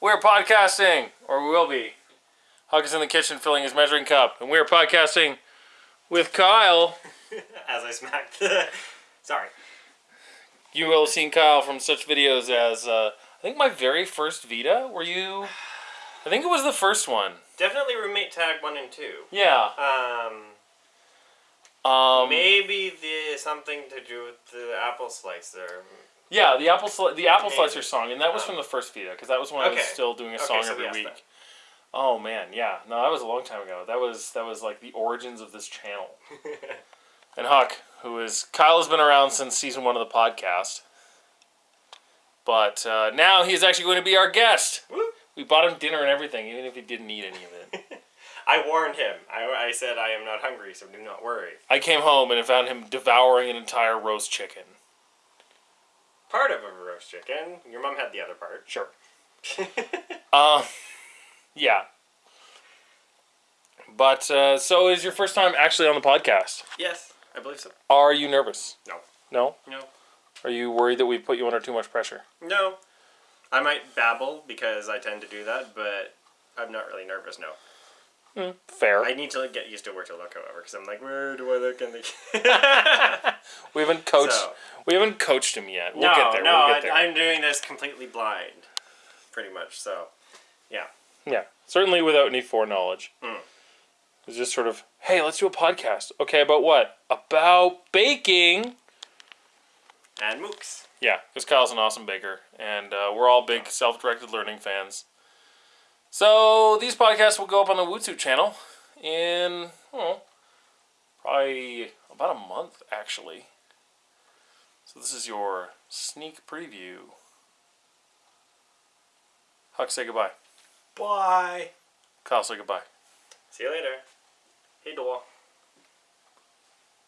We're podcasting, or we will be. Huck is in the kitchen filling his measuring cup, and we're podcasting with Kyle. As I smacked the. Sorry. You will have seen Kyle from such videos as, uh, I think my very first Vita. Were you? I think it was the first one. Definitely roommate tag one and two. Yeah. Um, Um, maybe the something to do with the apple slicer. Yeah, the apple sli- the apple slicer song, and that was Um, from the first Vita because that was when I was still doing a Okay, song so every week. then. Oh man, yeah. No, that was a long time ago. That was that was like the origins of this channel. And Huck, who is Kyle, has been around since season one of the podcast, but uh, now he is actually going to be our guest. Woo. We bought him dinner and everything, even if he didn't eat any of it. I warned him. I, I said I am not hungry, so do not worry. I came home and found him devouring an entire roast chicken. Part of a roast chicken. Your mom had the other part. Sure. Uh, yeah. But uh, so is your first time actually on the podcast? yes, I believe so. Are you nervous? No. No. No. Are you worried that we put you under too much pressure? No. I might babble because I tend to do that, but I'm not really nervous. No. Fair. I need to like, get used to where to look, however, because I'm like, where do I look in the? We haven't coached. So- We haven't coached him yet. We'll no, get there. no, we'll get there. I, I'm doing this completely blind, pretty much. So, yeah. yeah, certainly without any foreknowledge. Mm. It's just sort of, hey, let's do a podcast. Okay, about what? About baking. And MOOCs. Yeah, because Kyle's an awesome baker, and uh, we're all big self-directed learning fans. So these podcasts will go up on the Wootsuit channel in probably about a month, actually. So this is your sneak preview. Huck, say goodbye. Bye. Kyle, say goodbye. See you later. Hey, Dole.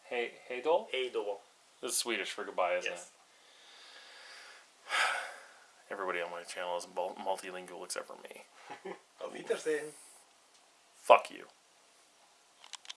Hey, hey, doll. Hey, Dole. This is Swedish for goodbye, isn't Yes. it? Everybody on my channel is multilingual except for me. Auf Wiedersehen. Fuck you.